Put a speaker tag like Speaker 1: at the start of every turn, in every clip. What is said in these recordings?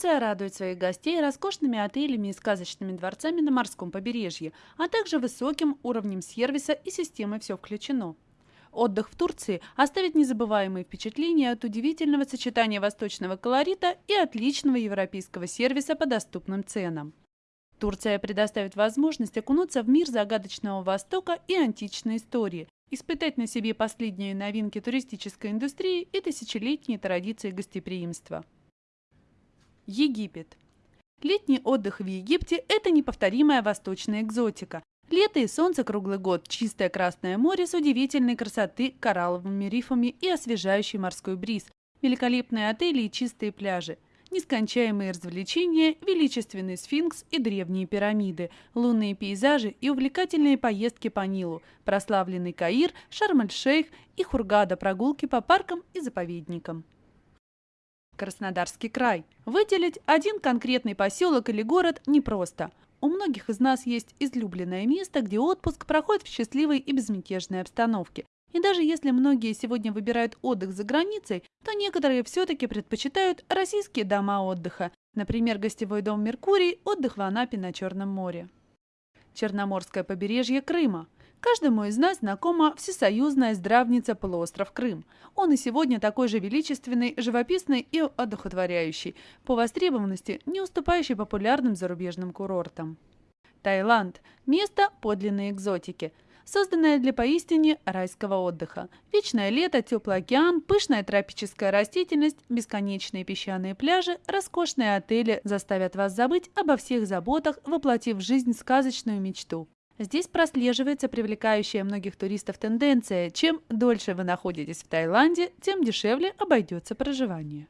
Speaker 1: Турция радует своих гостей роскошными отелями и сказочными дворцами на морском побережье, а также высоким уровнем сервиса и системой «Все включено». Отдых в Турции оставит незабываемые впечатления от удивительного сочетания восточного колорита и отличного европейского сервиса по доступным ценам. Турция предоставит возможность окунуться в мир загадочного Востока и античной истории, испытать на себе последние новинки туристической индустрии и тысячелетние традиции гостеприимства. Египет. Летний отдых в Египте – это неповторимая восточная экзотика. Лето и солнце круглый год, чистое Красное море с удивительной красоты, коралловыми рифами и освежающий морской бриз, великолепные отели и чистые пляжи – нескончаемые развлечения, величественный сфинкс и древние пирамиды, лунные пейзажи и увлекательные поездки по Нилу, прославленный Каир, Шарм-эль-Шейх и Хургада прогулки по паркам и заповедникам. Краснодарский край. Выделить один конкретный поселок или город непросто. У многих из нас есть излюбленное место, где отпуск проходит в счастливой и безмятежной обстановке. И даже если многие сегодня выбирают отдых за границей, то некоторые все-таки предпочитают российские дома отдыха, например, гостевой дом «Меркурий», отдых в Анапе на Черном море. Черноморское побережье Крыма. Каждому из нас знакома всесоюзная здравница полуостров Крым. Он и сегодня такой же величественный, живописный и одухотворяющий, по востребованности не уступающий популярным зарубежным курортам. Таиланд – место подлинной экзотики – созданная для поистине райского отдыха. Вечное лето, теплый океан, пышная тропическая растительность, бесконечные песчаные пляжи, роскошные отели заставят вас забыть обо всех заботах, воплотив в жизнь сказочную мечту. Здесь прослеживается привлекающая многих туристов тенденция. Чем дольше вы находитесь в Таиланде, тем дешевле обойдется проживание.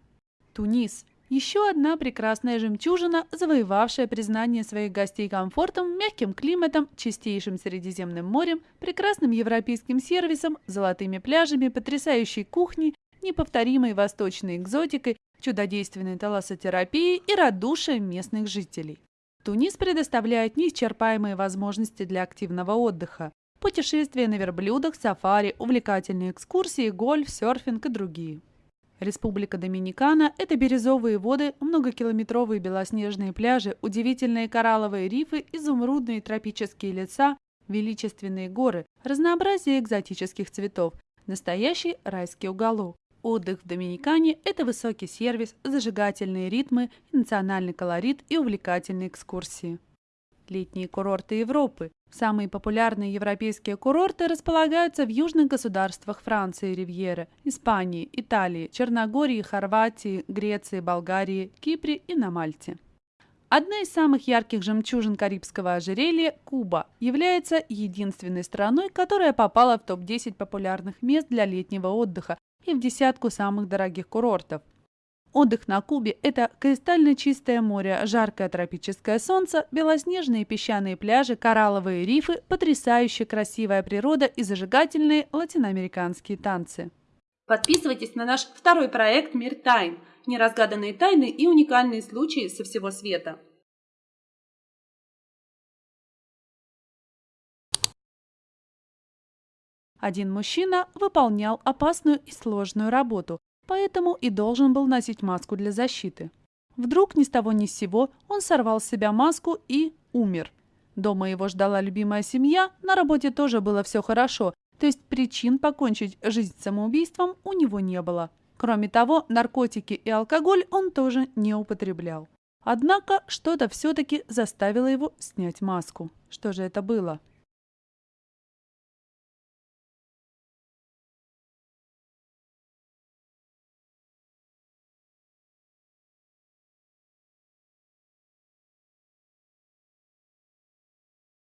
Speaker 1: Тунис еще одна прекрасная жемчужина, завоевавшая признание своих гостей комфортом, мягким климатом, чистейшим Средиземным морем, прекрасным европейским сервисом, золотыми пляжами, потрясающей кухней, неповторимой восточной экзотикой, чудодейственной талассотерапией и радушием местных жителей. Тунис предоставляет неисчерпаемые возможности для активного отдыха. Путешествия на верблюдах, сафари, увлекательные экскурсии, гольф, серфинг и другие. Республика Доминикана – это бирюзовые воды, многокилометровые белоснежные пляжи, удивительные коралловые рифы, изумрудные тропические леса, величественные горы, разнообразие экзотических цветов, настоящий райский уголок. Отдых в Доминикане – это высокий сервис, зажигательные ритмы, национальный колорит и увлекательные экскурсии. Летние курорты Европы. Самые популярные европейские курорты располагаются в южных государствах Франции, Ривьеры, Испании, Италии, Черногории, Хорватии, Греции, Болгарии, Кипре и на Мальте. Одна из самых ярких жемчужин Карибского ожерелья, Куба, является единственной страной, которая попала в топ-10 популярных мест для летнего отдыха и в десятку самых дорогих курортов. Отдых на Кубе – это кристально чистое море, жаркое тропическое солнце, белоснежные песчаные пляжи, коралловые рифы, потрясающе красивая природа и зажигательные латиноамериканские танцы.
Speaker 2: Подписывайтесь на наш второй проект «Мир тайн» – неразгаданные тайны и уникальные случаи со всего света.
Speaker 1: Один мужчина выполнял опасную и сложную работу, поэтому и должен был носить маску для защиты. Вдруг ни с того ни с сего он сорвал с себя маску и умер. Дома его ждала любимая семья, на работе тоже было все хорошо, то есть причин покончить жизнь самоубийством у него не было. Кроме того, наркотики и алкоголь он тоже не употреблял. Однако что-то все-таки заставило его снять маску. Что же это было?